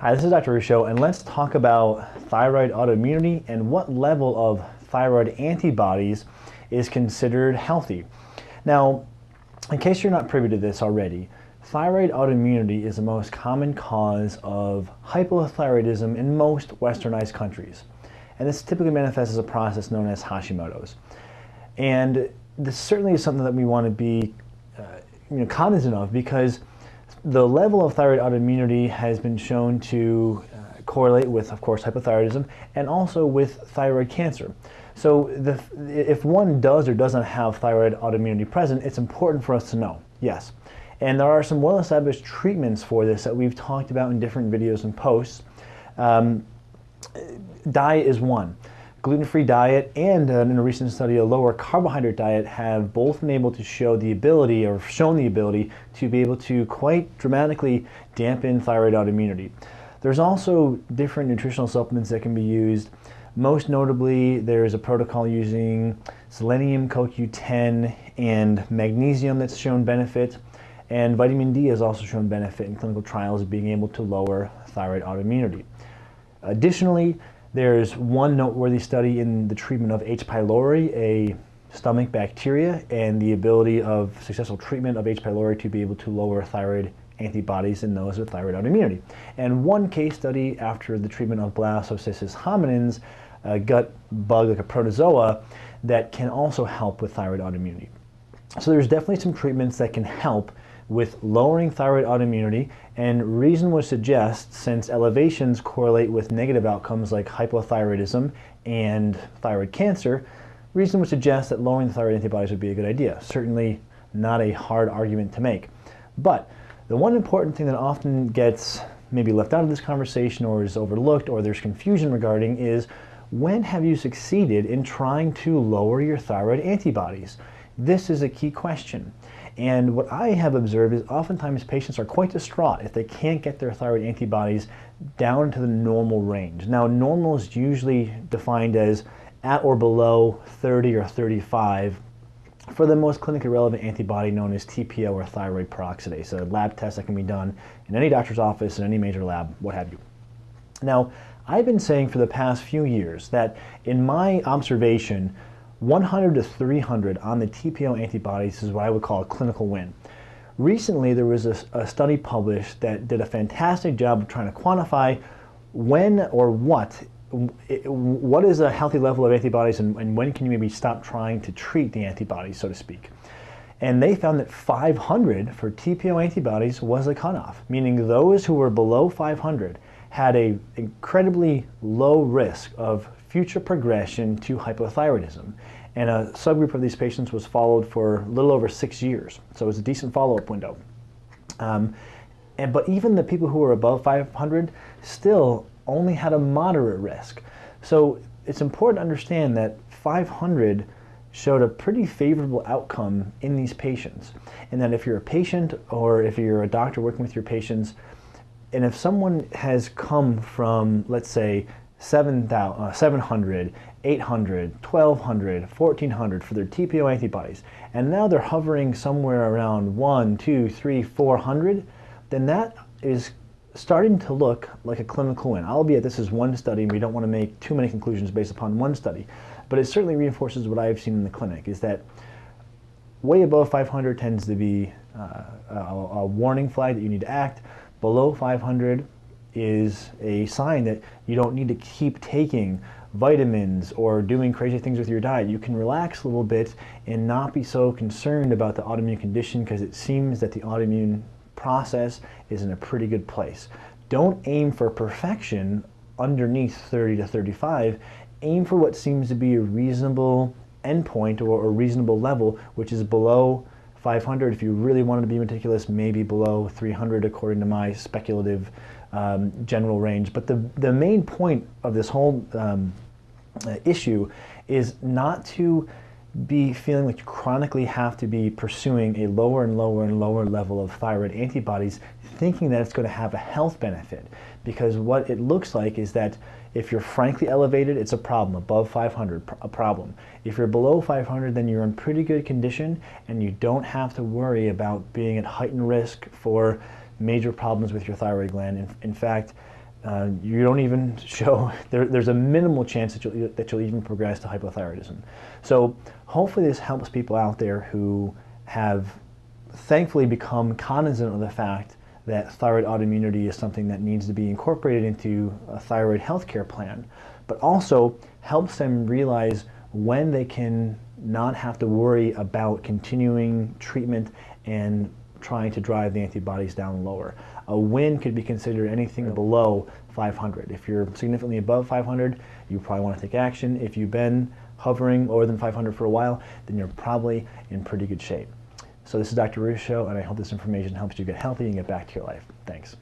Hi, this is Dr. Ruscio, and let's talk about thyroid autoimmunity and what level of thyroid antibodies is considered healthy. Now, in case you're not privy to this already, thyroid autoimmunity is the most common cause of hypothyroidism in most westernized countries. And this typically manifests as a process known as Hashimoto's. And this certainly is something that we want to be uh, you know, cognizant of because the level of thyroid autoimmunity has been shown to uh, correlate with, of course, hypothyroidism and also with thyroid cancer. So the, if one does or doesn't have thyroid autoimmunity present, it's important for us to know, yes. And there are some well-established treatments for this that we've talked about in different videos and posts. Um, diet is one gluten-free diet and uh, in a recent study a lower carbohydrate diet have both been able to show the ability or shown the ability to be able to quite dramatically dampen thyroid autoimmunity. There's also different nutritional supplements that can be used. Most notably, there's a protocol using selenium, CoQ10, and magnesium that's shown benefit. And vitamin D has also shown benefit in clinical trials being able to lower thyroid autoimmunity. Additionally, there's one noteworthy study in the treatment of H. pylori, a stomach bacteria, and the ability of successful treatment of H. pylori to be able to lower thyroid antibodies in those with thyroid autoimmunity. And one case study after the treatment of Blastocystis hominis, a gut bug like a protozoa, that can also help with thyroid autoimmunity. So there's definitely some treatments that can help with lowering thyroid autoimmunity and reason would suggest since elevations correlate with negative outcomes like hypothyroidism and thyroid cancer, reason would suggest that lowering the thyroid antibodies would be a good idea. Certainly not a hard argument to make. But the one important thing that often gets maybe left out of this conversation or is overlooked or there's confusion regarding is when have you succeeded in trying to lower your thyroid antibodies? This is a key question. And what I have observed is oftentimes patients are quite distraught if they can't get their thyroid antibodies down to the normal range. Now normal is usually defined as at or below 30 or 35 for the most clinically relevant antibody known as TPO or thyroid peroxidase, a lab test that can be done in any doctor's office, in any major lab, what have you. Now, I've been saying for the past few years that in my observation, 100 to 300 on the TPO antibodies is what I would call a clinical win. Recently, there was a, a, study published that did a fantastic job of trying to quantify when or what what is a healthy level of antibodies and, and when can you maybe stop trying to treat the antibodies, so to speak. And they found that 500 for TPO antibodies was a cutoff, meaning those who were below 500 had a incredibly low risk of future progression to hypothyroidism. And a subgroup of these patients was followed for a little over six years. So it was a decent follow-up window. Um, and, but even the people who were above 500 still only had a moderate risk. So it's important to understand that 500 showed a pretty favorable outcome in these patients. And that if you're a patient or if you're a doctor working with your patients, and if someone has come from, let's say, 7, uh, 700, 800, 1200, 1400 for their TPO antibodies, and now they're hovering somewhere around 1, 2, 3, 400, then that is starting to look like a clinical win. I'll albeit this is one study and we don't want to make too many conclusions based upon one study, but it certainly reinforces what I've seen in the clinic is that way above 500 tends to be uh, a, a warning flag that you need to act. Below 500 is a sign that you don't need to keep taking vitamins or doing crazy things with your diet. You can relax a little bit and not be so concerned about the autoimmune condition because it seems that the autoimmune process is in a pretty good place. Don't aim for perfection underneath 30 to 35. Aim for what seems to be a reasonable endpoint or a reasonable level, which is below 500. If you really wanted to be meticulous, maybe below 300 according to my speculative um, general range. But the, the main point of this whole um, uh, issue is not to be feeling like you chronically have to be pursuing a lower and lower and lower level of thyroid antibodies thinking that it's going to have a health benefit because what it looks like is that if you're frankly elevated it's a problem above 500 a problem if you're below 500 then you're in pretty good condition and you don't have to worry about being at heightened risk for major problems with your thyroid gland. In, in fact, uh, you don't even show, there, there's a minimal chance that you'll, that you'll even progress to hypothyroidism. So hopefully this helps people out there who have thankfully become cognizant of the fact that thyroid autoimmunity is something that needs to be incorporated into a thyroid healthcare plan, but also helps them realize when they can not have to worry about continuing treatment and trying to drive the antibodies down lower. A win could be considered anything below 500. If you're significantly above 500, you probably want to take action. If you've been hovering lower than 500 for a while, then you're probably in pretty good shape. So this is Dr. Ruscio, and I hope this information helps you get healthy and get back to your life. Thanks.